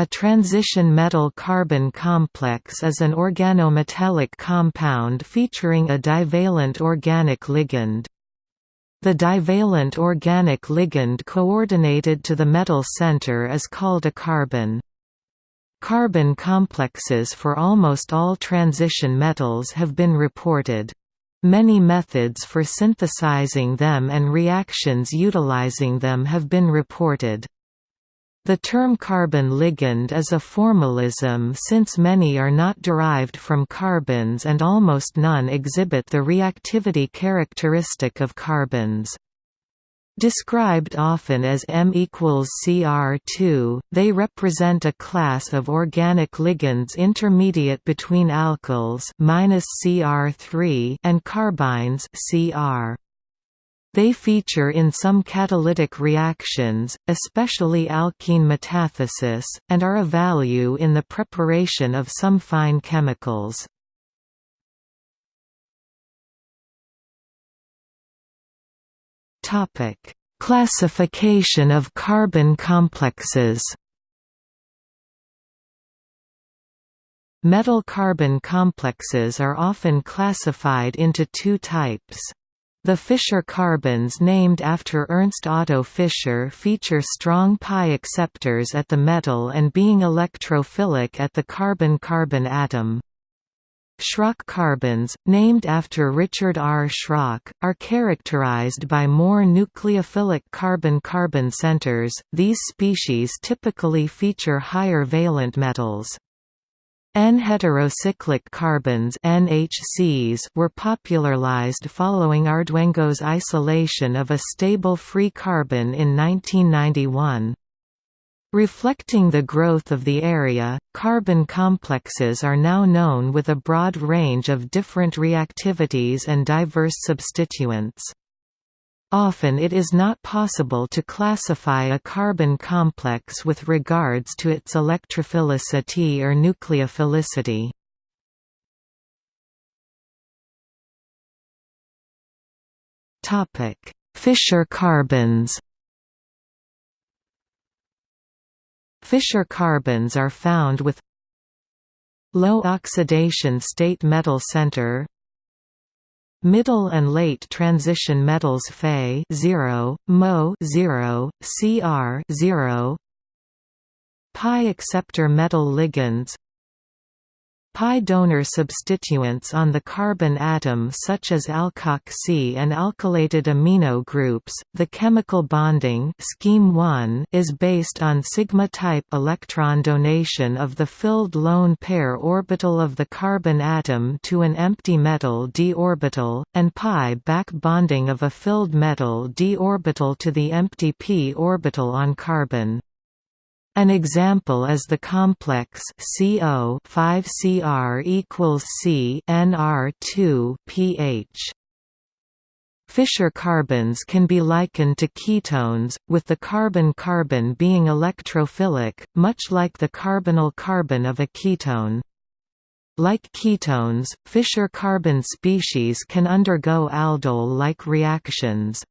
A transition metal-carbene complex is an organometallic compound featuring a divalent organic ligand. The divalent organic ligand coordinated to the metal center is called a carbene. Carbene complexes for almost all transition metals have been reported. Many methods for synthesizing them and reactions utilizing them have been reported. The term carbene ligand is a formalism since many are not derived from carbenes and almost none exhibit the reactivity characteristic of carbenes. Described often as M equals Cr2, they represent a class of organic ligands intermediate between alkyls Cr3 and carbynes Cr. They feature in some catalytic reactions, especially alkene metathesis, and are of value in the preparation of some fine chemicals. Classification of carbene complexes Metal-carbon complexes are often classified into two types. The Fischer carbenes named after Ernst Otto Fischer feature strong pi acceptors at the metal and being electrophilic at the carbene-carbon atom. Schrock carbenes, named after Richard R. Schrock, are characterized by more nucleophilic carbene-carbon centers. These species typically feature higher valent metals. N-heterocyclic carbenes NHCs were popularized following Arduengo's isolation of a stable free carbene in 1991. Reflecting the growth of the area, carbene complexes are now known with a broad range of different reactivities and diverse substituents. Often it is not possible to classify a carbene complex with regards to its electrophilicity or nucleophilicity. Fischer carbenes Fischer carbenes are found with low oxidation state metal center Middle and late transition metals Fe 0, Mo 0, Cr 0, Pi acceptor metal ligands Pi donor substituents on the carbon atom such as alkoxy and alkylated amino groups. The chemical bonding scheme 1 is based on sigma type electron donation of the filled lone pair orbital of the carbon atom to an empty metal d orbital and pi back bonding of a filled metal d orbital to the empty p orbital on carbon. An example is the complex CO 5Cr equals C NR2 pH. Fischer carbenes can be likened to ketones, with the carbene-carbon being electrophilic, much like the carbonyl carbon of a ketone. Like ketones, Fischer carbene species can undergo aldol-like reactions.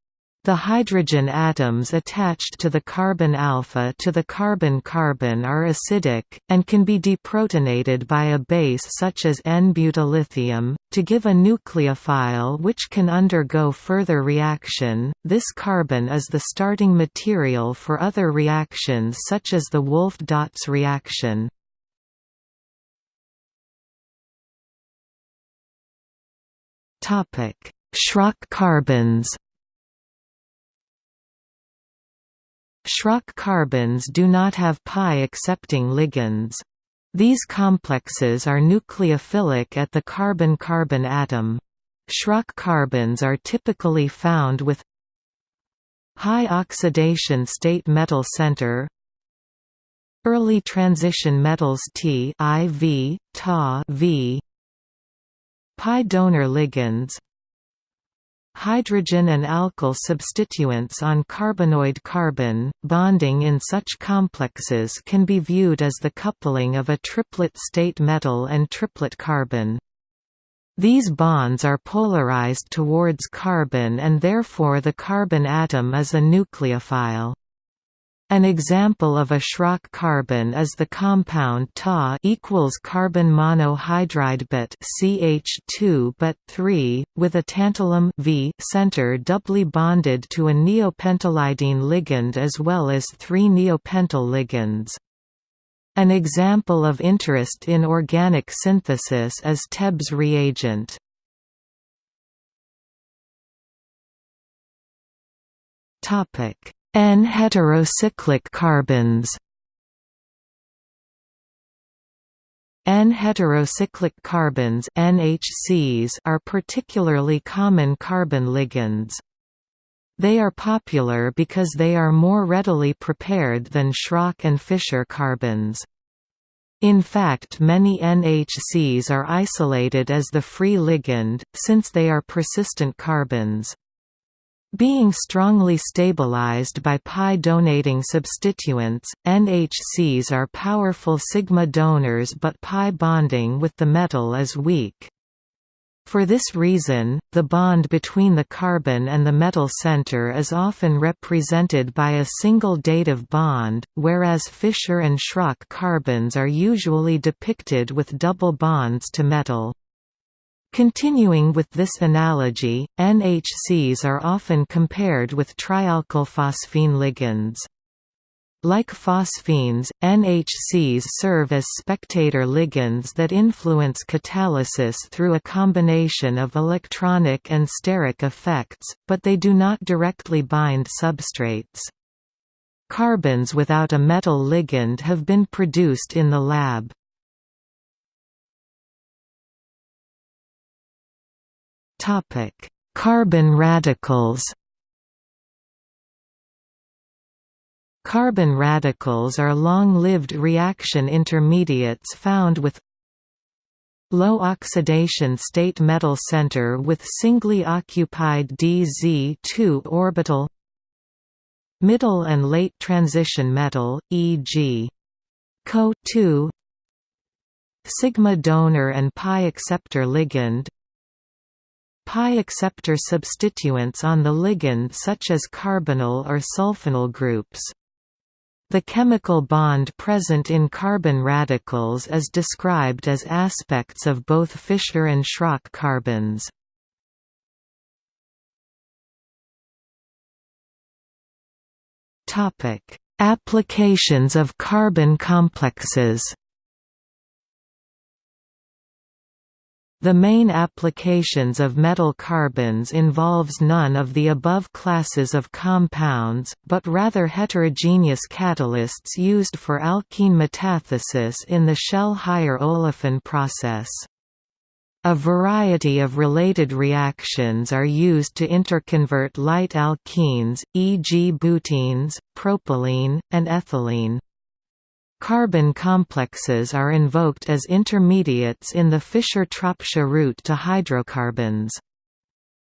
The hydrogen atoms attached to the carbon alpha to the carbene-carbon are acidic, and can be deprotonated by a base such as N-butyllithium, to give a nucleophile which can undergo further reaction. This carbon is the starting material for other reactions such as the Wulff-Dötz reaction. Schrock carbenes Schrock carbenes do not have pi-accepting ligands. These complexes are nucleophilic at the carbene-carbon atom. Schrock carbenes are typically found with high oxidation state metal center early transition metals T IV, Ta V pi donor ligands Hydrogen and alkyl substituents on carbenoid carbon, bonding in such complexes can be viewed as the coupling of a triplet state metal and triplet carbene. These bonds are polarized towards carbon and therefore the carbon atom is a nucleophile. An example of a Schrock carbene is the compound Ta equals carbon monohydride but CH2 but 3 with a tantalum V center doubly bonded to a neopentylidyne ligand as well as three neopentyl ligands. An example of interest in organic synthesis is Tebbe's reagent. Topic N-heterocyclic carbenes N-heterocyclic carbenes NHCs are particularly common carbene ligands. They are popular because they are more readily prepared than Schrock and Fischer carbenes. In fact many NHCs are isolated as the free ligand, since they are persistent carbenes. Being strongly stabilized by pi-donating substituents, NHCs are powerful sigma donors but pi bonding with the metal is weak. For this reason, the bond between the carbene and the metal center is often represented by a single dative bond, whereas Fischer and Schrock carbenes are usually depicted with double bonds to metal. Continuing with this analogy, NHCs are often compared with trialkylphosphine ligands. Like phosphines, NHCs serve as spectator ligands that influence catalysis through a combination of electronic and steric effects, but they do not directly bind substrates. Carbenes without a metal ligand have been produced in the lab. Topic: Carbene radicals. Carbene radicals are long-lived reaction intermediates found with low oxidation state metal center with singly occupied DZ2 orbital middle and late transition metal, e.g. Co2 sigma donor and pi acceptor ligand Pi acceptor substituents on the ligand such as carbonyl or sulfonyl groups. The chemical bond present in carbene radicals is described as aspects of both Fischer and Schrock carbenes. Applications of carbene complexes The main applications of metal carbenes involves none of the above classes of compounds, but rather heterogeneous catalysts used for alkene metathesis in the Shell Higher olefin process. A variety of related reactions are used to interconvert light alkenes, e.g. butenes, propylene, and ethylene. Carbene complexes are invoked as intermediates in the Fischer-Tropsch route to hydrocarbons.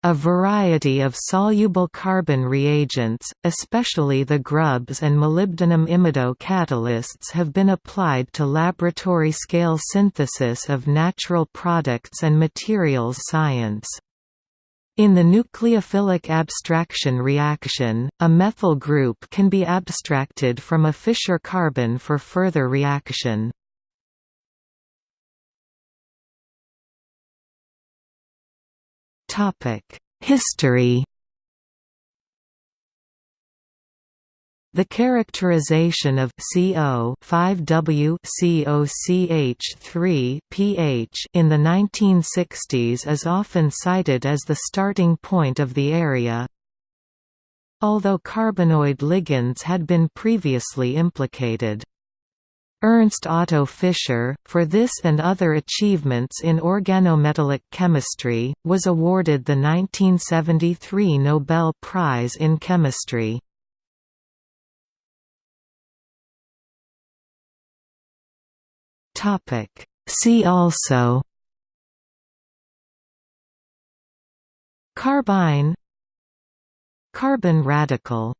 A variety of soluble carbene reagents, especially the Grubbs and molybdenum imido catalysts have been applied to laboratory-scale synthesis of natural products and materials science. In the nucleophilic abstraction reaction, a methyl group can be abstracted from a Fischer carbene for further reaction. History The characterization of CO 5W COCH3 pH in the 1960s is often cited as the starting point of the area. Although carbenoid ligands had been previously implicated. Ernst Otto Fischer, for this and other achievements in organometallic chemistry, was awarded the 1973 Nobel Prize in Chemistry. Topic. See also Carbyne Carbene radical